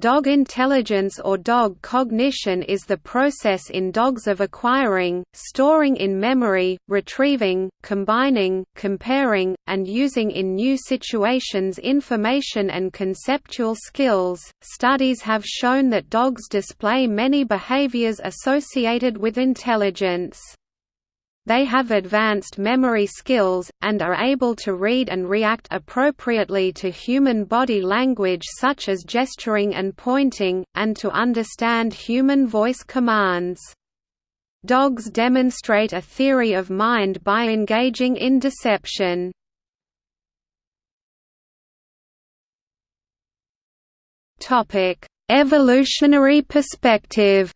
Dog intelligence or dog cognition is the process in dogs of acquiring, storing in memory, retrieving, combining, comparing, and using in new situations information and conceptual skills. Studies have shown that dogs display many behaviors associated with intelligence. They have advanced memory skills, and are able to read and react appropriately to human body language such as gesturing and pointing, and to understand human voice commands. Dogs demonstrate a theory of mind by engaging in deception. Evolutionary perspective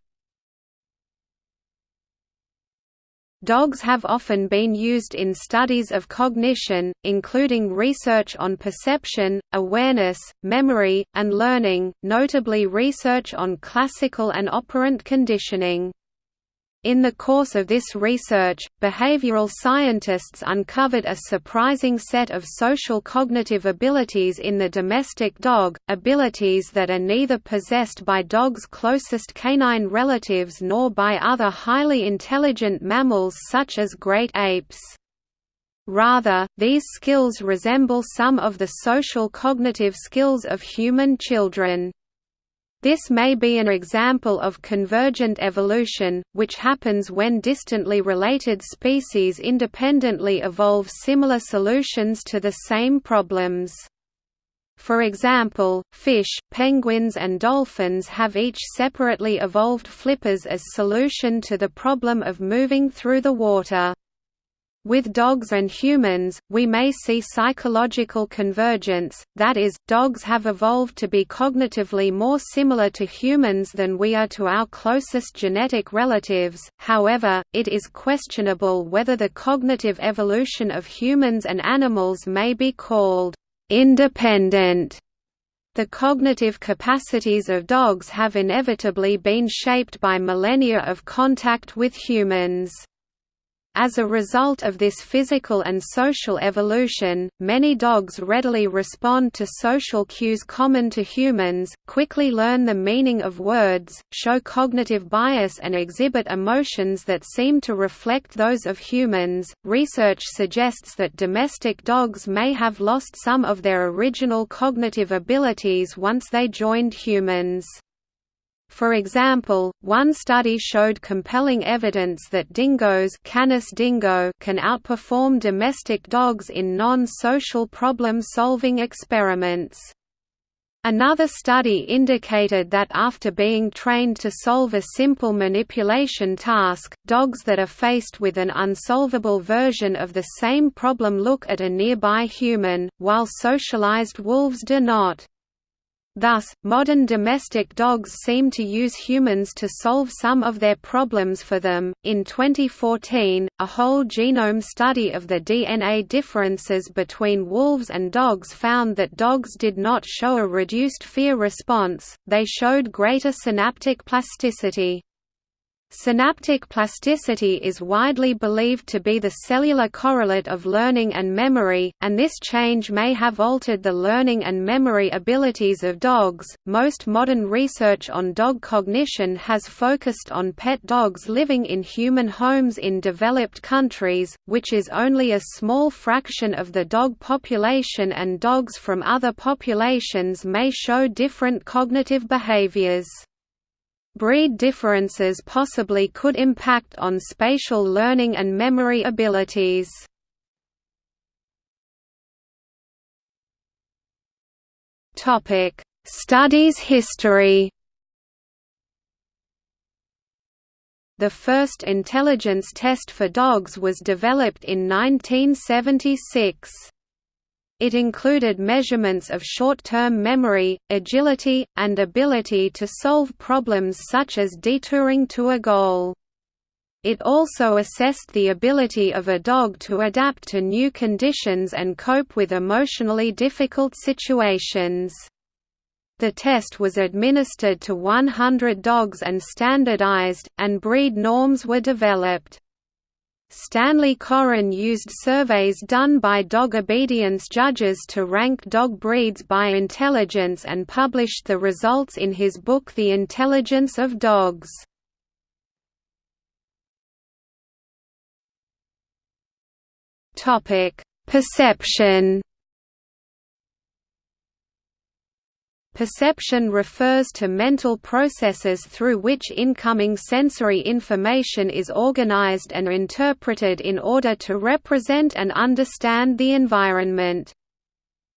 Dogs have often been used in studies of cognition, including research on perception, awareness, memory, and learning, notably research on classical and operant conditioning. In the course of this research, behavioral scientists uncovered a surprising set of social cognitive abilities in the domestic dog, abilities that are neither possessed by dogs' closest canine relatives nor by other highly intelligent mammals such as great apes. Rather, these skills resemble some of the social cognitive skills of human children. This may be an example of convergent evolution, which happens when distantly related species independently evolve similar solutions to the same problems. For example, fish, penguins and dolphins have each separately evolved flippers as solution to the problem of moving through the water. With dogs and humans, we may see psychological convergence, that is, dogs have evolved to be cognitively more similar to humans than we are to our closest genetic relatives, however, it is questionable whether the cognitive evolution of humans and animals may be called independent. The cognitive capacities of dogs have inevitably been shaped by millennia of contact with humans. As a result of this physical and social evolution, many dogs readily respond to social cues common to humans, quickly learn the meaning of words, show cognitive bias, and exhibit emotions that seem to reflect those of humans. Research suggests that domestic dogs may have lost some of their original cognitive abilities once they joined humans. For example, one study showed compelling evidence that dingoes Canis dingo can outperform domestic dogs in non-social problem-solving experiments. Another study indicated that after being trained to solve a simple manipulation task, dogs that are faced with an unsolvable version of the same problem look at a nearby human, while socialized wolves do not. Thus, modern domestic dogs seem to use humans to solve some of their problems for them. In 2014, a whole genome study of the DNA differences between wolves and dogs found that dogs did not show a reduced fear response, they showed greater synaptic plasticity. Synaptic plasticity is widely believed to be the cellular correlate of learning and memory, and this change may have altered the learning and memory abilities of dogs. Most modern research on dog cognition has focused on pet dogs living in human homes in developed countries, which is only a small fraction of the dog population, and dogs from other populations may show different cognitive behaviors. Breed differences possibly could impact on spatial learning and memory abilities. Studies history. The first intelligence test for dogs was developed in 1976. It included measurements of short-term memory, agility, and ability to solve problems such as detouring to a goal. It also assessed the ability of a dog to adapt to new conditions and cope with emotionally difficult situations. The test was administered to 100 dogs and standardized, and breed norms were developed. Stanley Coren used surveys done by dog obedience judges to rank dog breeds by intelligence and published the results in his book The Intelligence of Dogs. Perception Perception refers to mental processes through which incoming sensory information is organized and interpreted in order to represent and understand the environment.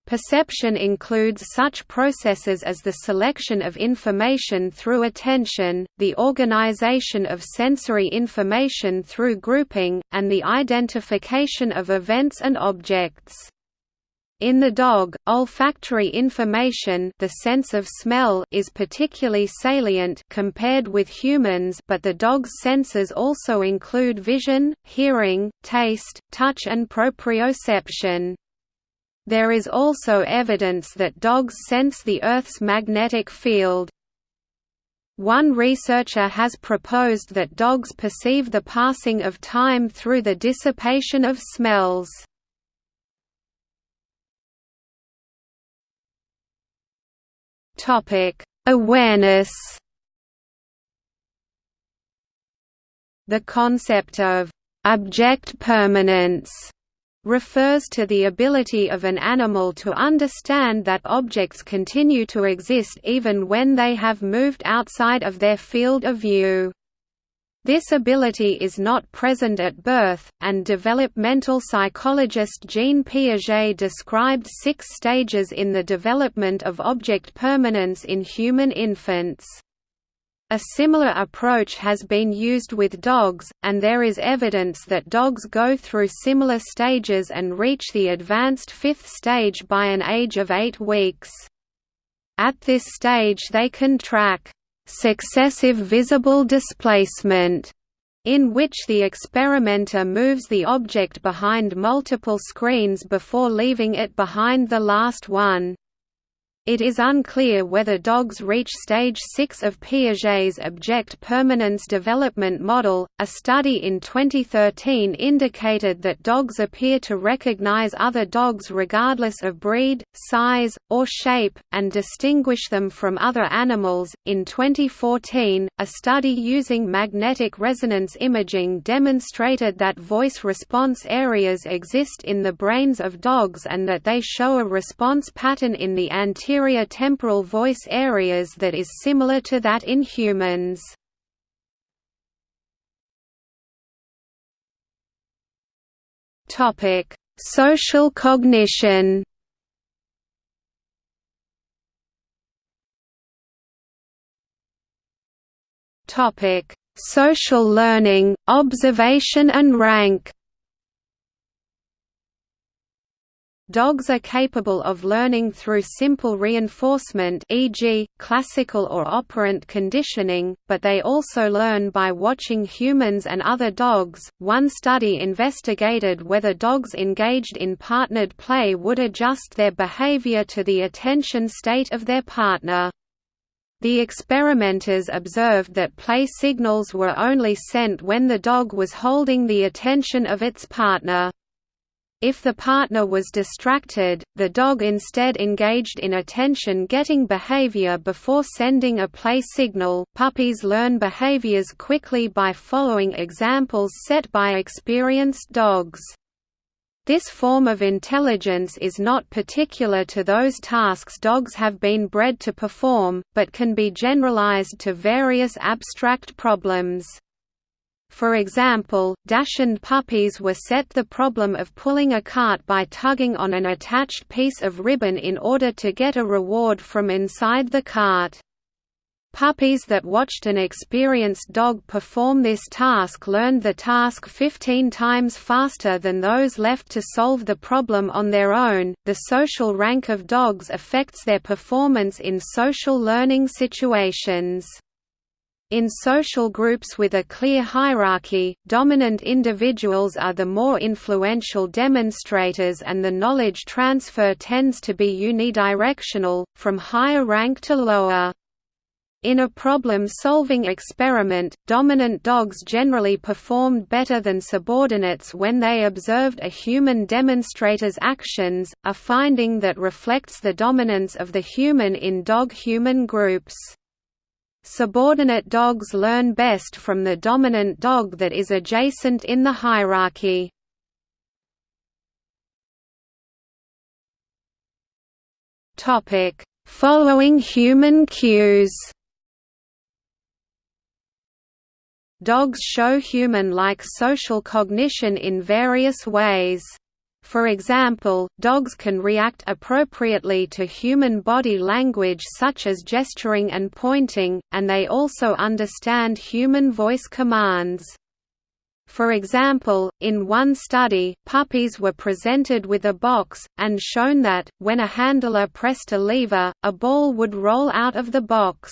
Perception includes such processes as the selection of information through attention, the organization of sensory information through grouping, and the identification of events and objects. In the dog, olfactory information the sense of smell is particularly salient compared with humans but the dog's senses also include vision, hearing, taste, touch and proprioception. There is also evidence that dogs sense the Earth's magnetic field. One researcher has proposed that dogs perceive the passing of time through the dissipation of smells. Topic: Awareness. The concept of object permanence refers to the ability of an animal to understand that objects continue to exist even when they have moved outside of their field of view. This ability is not present at birth, and developmental psychologist Jean Piaget described six stages in the development of object permanence in human infants. A similar approach has been used with dogs, and there is evidence that dogs go through similar stages and reach the advanced fifth stage by an age of eight weeks. At this stage they can track successive visible displacement, in which the experimenter moves the object behind multiple screens before leaving it behind the last one. It is unclear whether dogs reach stage 6 of Piaget's object permanence development model. A study in 2013 indicated that dogs appear to recognize other dogs regardless of breed, size, or shape, and distinguish them from other animals. In 2014, a study using magnetic resonance imaging demonstrated that voice response areas exist in the brains of dogs and that they show a response pattern in the anterior anterior temporal voice areas that is similar to that in humans. Social cognition Topic: Social learning, observation and rank Dogs are capable of learning through simple reinforcement e.g., classical or operant conditioning, but they also learn by watching humans and other dogs. One study investigated whether dogs engaged in partnered play would adjust their behavior to the attention state of their partner. The experimenters observed that play signals were only sent when the dog was holding the attention of its partner. If the partner was distracted, the dog instead engaged in attention-getting behavior before sending a play signal. Puppies learn behaviors quickly by following examples set by experienced dogs. This form of intelligence is not particular to those tasks dogs have been bred to perform, but can be generalized to various abstract problems. For example, Dachshund puppies were set the problem of pulling a cart by tugging on an attached piece of ribbon in order to get a reward from inside the cart. Puppies that watched an experienced dog perform this task learned the task 15 times faster than those left to solve the problem on their own. The social rank of dogs affects their performance in social learning situations. In social groups with a clear hierarchy, dominant individuals are the more influential demonstrators and the knowledge transfer tends to be unidirectional, from higher rank to lower. In a problem-solving experiment, dominant dogs generally performed better than subordinates when they observed a human demonstrator's actions, a finding that reflects the dominance of the human in dog-human groups. Subordinate dogs learn best from the dominant dog that is adjacent in the hierarchy. Following human cues Dogs show human-like social cognition in various ways. For example, dogs can react appropriately to human body language such as gesturing and pointing, and they also understand human voice commands. For example, in one study, puppies were presented with a box, and shown that, when a handler pressed a lever, a ball would roll out of the box.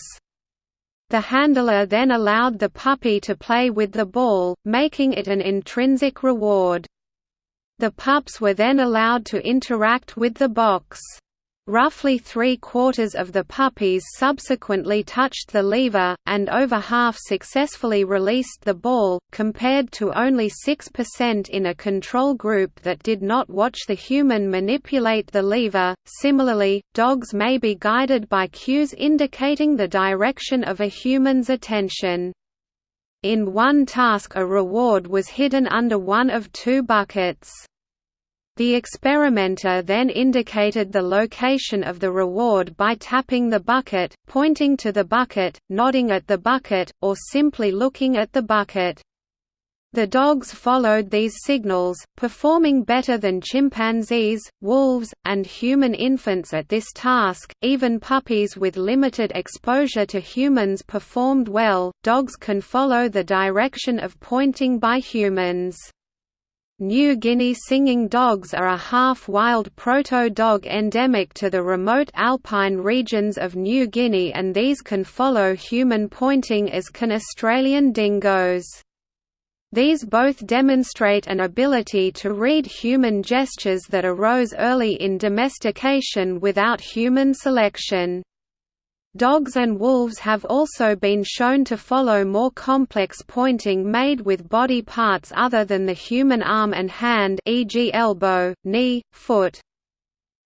The handler then allowed the puppy to play with the ball, making it an intrinsic reward. The pups were then allowed to interact with the box. Roughly three-quarters of the puppies subsequently touched the lever, and over half successfully released the ball, compared to only 6% in a control group that did not watch the human manipulate the lever. Similarly, dogs may be guided by cues indicating the direction of a human's attention. In one task a reward was hidden under one of two buckets. The experimenter then indicated the location of the reward by tapping the bucket, pointing to the bucket, nodding at the bucket, or simply looking at the bucket. The dogs followed these signals, performing better than chimpanzees, wolves, and human infants at this task. Even puppies with limited exposure to humans performed well. Dogs can follow the direction of pointing by humans. New Guinea singing dogs are a half-wild proto-dog endemic to the remote alpine regions of New Guinea and these can follow human pointing as can Australian dingoes. These both demonstrate an ability to read human gestures that arose early in domestication without human selection. Dogs and wolves have also been shown to follow more complex pointing made with body parts other than the human arm and hand e.g. elbow, knee, foot.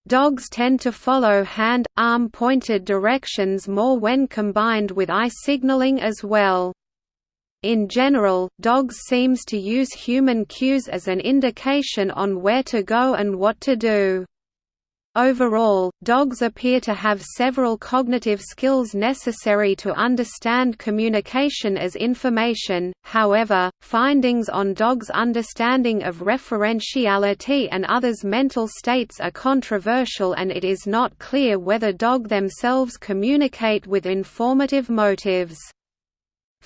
Dogs tend to follow hand, arm pointed directions more when combined with eye signaling as well. In general, dogs seems to use human cues as an indication on where to go and what to do. Overall, dogs appear to have several cognitive skills necessary to understand communication as information, however, findings on dogs' understanding of referentiality and others' mental states are controversial and it is not clear whether dog themselves communicate with informative motives.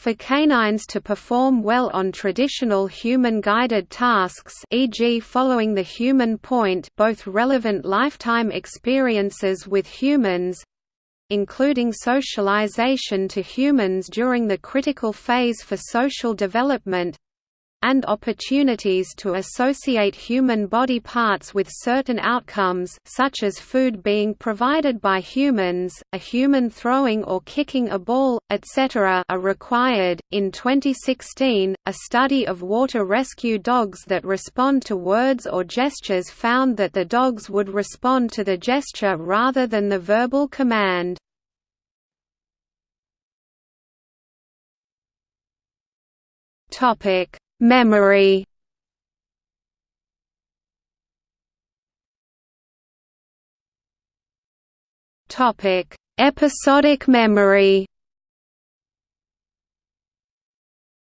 For canines to perform well on traditional human-guided tasks e.g. following the human point both relevant lifetime experiences with humans including socialization to humans during the critical phase for social development and opportunities to associate human body parts with certain outcomes such as food being provided by humans, a human throwing or kicking a ball, etc. are required. In 2016, a study of water rescue dogs that respond to words or gestures found that the dogs would respond to the gesture rather than the verbal command. Topic Memory Topic: Episodic memory.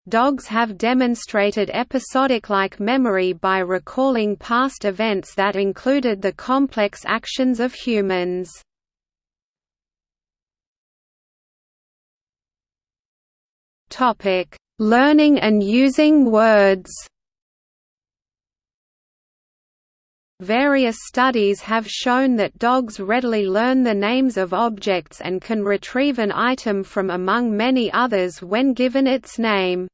Dogs have demonstrated episodic-like memory by recalling past events that included the complex actions of humans. Topic: Learning and using words Various studies have shown that dogs readily learn the names of objects and can retrieve an item from among many others when given its name.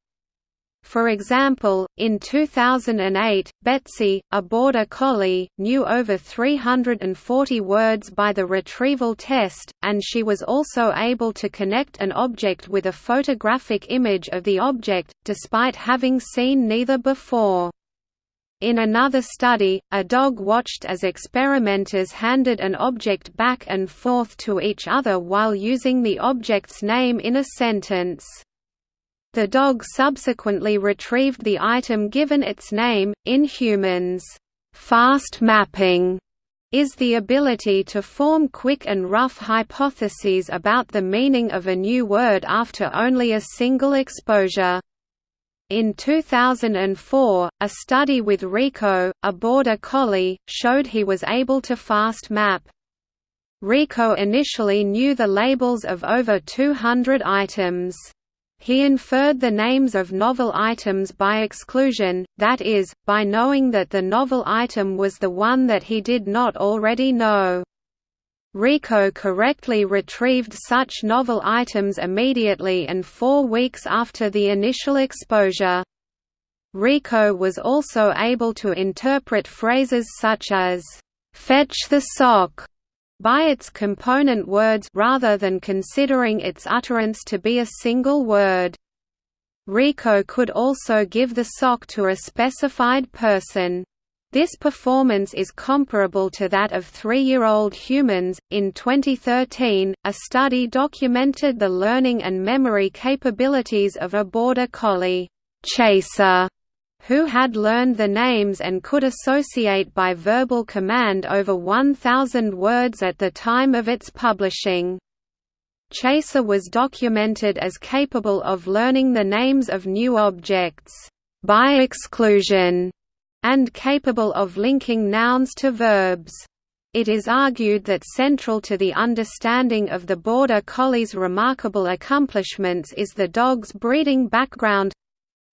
For example, in 2008, Betsy, a border collie, knew over 340 words by the retrieval test, and she was also able to connect an object with a photographic image of the object, despite having seen neither before. In another study, a dog watched as experimenters handed an object back and forth to each other while using the object's name in a sentence. The dog subsequently retrieved the item given its name. In humans, fast mapping is the ability to form quick and rough hypotheses about the meaning of a new word after only a single exposure. In 2004, a study with Rico, a border collie, showed he was able to fast map. Rico initially knew the labels of over 200 items. He inferred the names of novel items by exclusion, that is, by knowing that the novel item was the one that he did not already know. Rico correctly retrieved such novel items immediately and four weeks after the initial exposure. Rico was also able to interpret phrases such as, "'Fetch the sock' by its component words rather than considering its utterance to be a single word. Rico could also give the sock to a specified person. This performance is comparable to that of three-year-old humans. In 2013, a study documented the learning and memory capabilities of a border collie, Chaser, who had learned the names and could associate by verbal command over 1,000 words at the time of its publishing. Chaser was documented as capable of learning the names of new objects, by exclusion, and capable of linking nouns to verbs. It is argued that central to the understanding of the Border Collie's remarkable accomplishments is the dog's breeding background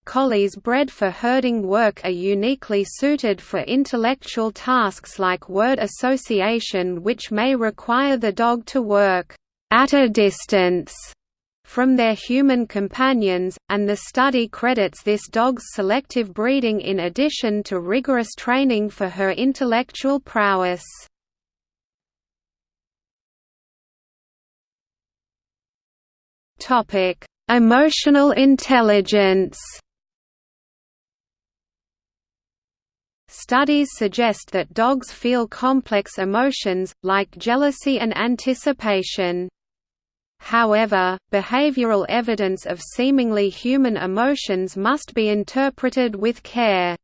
collies bred for herding work are uniquely suited for intellectual tasks like word association which may require the dog to work at a distance from their human companions, and the study credits this dog's selective breeding in addition to rigorous training for her intellectual prowess. Emotional intelligence Studies suggest that dogs feel complex emotions, like jealousy and anticipation. However, behavioral evidence of seemingly human emotions must be interpreted with care.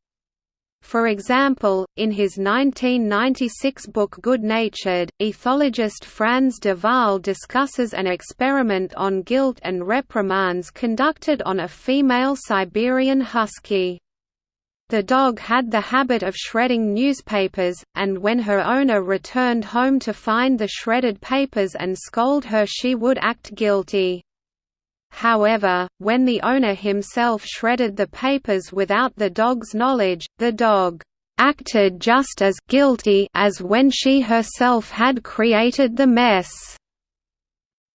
For example, in his 1996 book Good-Natured, ethologist Frans de Waal discusses an experiment on guilt and reprimands conducted on a female Siberian husky. The dog had the habit of shredding newspapers, and when her owner returned home to find the shredded papers and scold her she would act guilty. However, when the owner himself shredded the papers without the dog's knowledge, the dog acted just as guilty as when she herself had created the mess.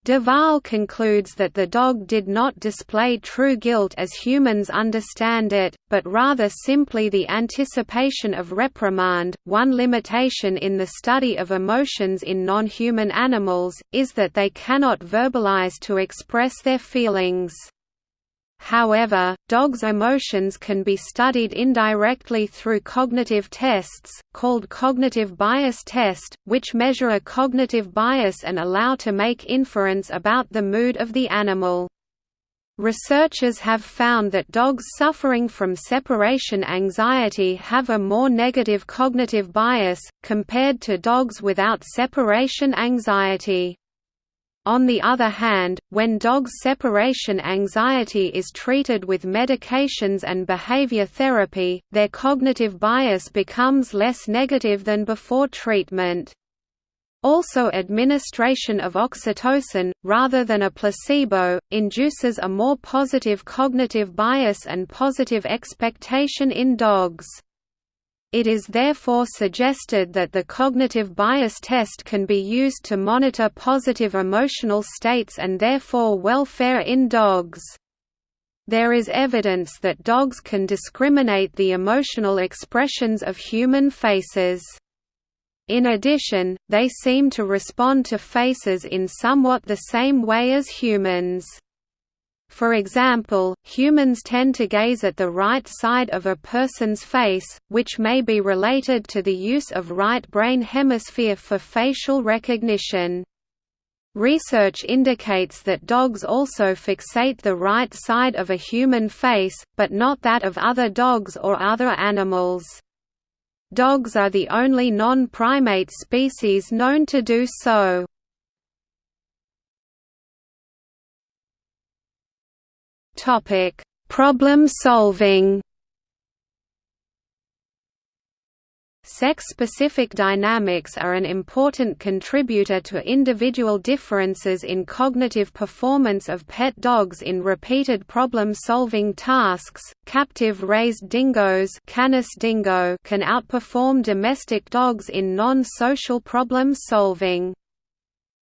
De Waal concludes that the dog did not display true guilt as humans understand it, but rather simply the anticipation of reprimand. One limitation in the study of emotions in non human animals is that they cannot verbalize to express their feelings. However, dogs' emotions can be studied indirectly through cognitive tests, called cognitive bias test, which measure a cognitive bias and allow to make inference about the mood of the animal. Researchers have found that dogs suffering from separation anxiety have a more negative cognitive bias, compared to dogs without separation anxiety. On the other hand, when dogs' separation anxiety is treated with medications and behavior therapy, their cognitive bias becomes less negative than before treatment. Also administration of oxytocin, rather than a placebo, induces a more positive cognitive bias and positive expectation in dogs. It is therefore suggested that the cognitive bias test can be used to monitor positive emotional states and therefore welfare in dogs. There is evidence that dogs can discriminate the emotional expressions of human faces. In addition, they seem to respond to faces in somewhat the same way as humans. For example, humans tend to gaze at the right side of a person's face, which may be related to the use of right brain hemisphere for facial recognition. Research indicates that dogs also fixate the right side of a human face, but not that of other dogs or other animals. Dogs are the only non-primate species known to do so. Topic: Problem solving. Sex-specific dynamics are an important contributor to individual differences in cognitive performance of pet dogs in repeated problem-solving tasks. Captive-raised dingoes Canis dingo can outperform domestic dogs in non-social problem-solving.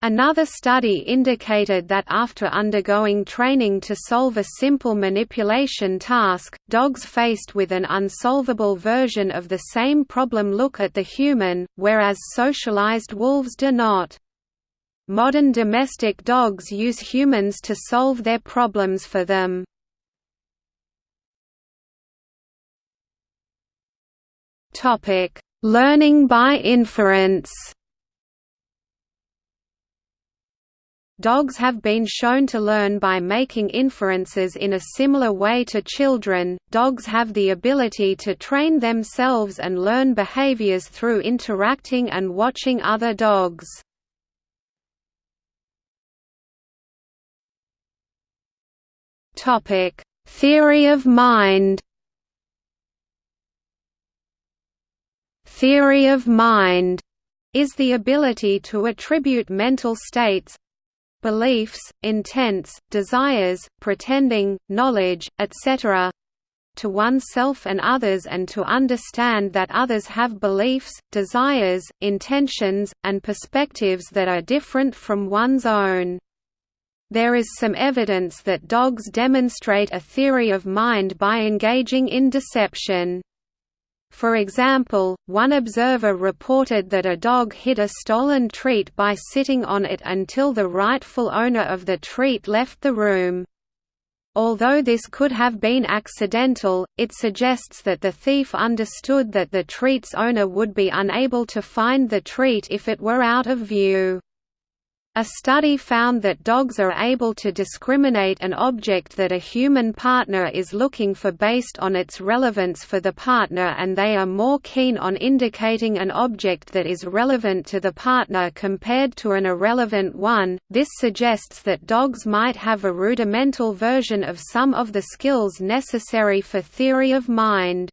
Another study indicated that after undergoing training to solve a simple manipulation task, dogs faced with an unsolvable version of the same problem look at the human, whereas socialized wolves do not. Modern domestic dogs use humans to solve their problems for them. Learning by inference Dogs have been shown to learn by making inferences in a similar way to children. Dogs have the ability to train themselves and learn behaviors through interacting and watching other dogs. Topic: Theory of mind. Theory of mind is the ability to attribute mental states, beliefs, intents, desires, pretending, knowledge, etc. to oneself and others and to understand that others have beliefs, desires, intentions, and perspectives that are different from one's own. There is some evidence that dogs demonstrate a theory of mind by engaging in deception. For example, one observer reported that a dog hid a stolen treat by sitting on it until the rightful owner of the treat left the room. Although this could have been accidental, it suggests that the thief understood that the treat's owner would be unable to find the treat if it were out of view. A study found that dogs are able to discriminate an object that a human partner is looking for based on its relevance for the partner and they are more keen on indicating an object that is relevant to the partner compared to an irrelevant one. This suggests that dogs might have a rudimental version of some of the skills necessary for theory of mind.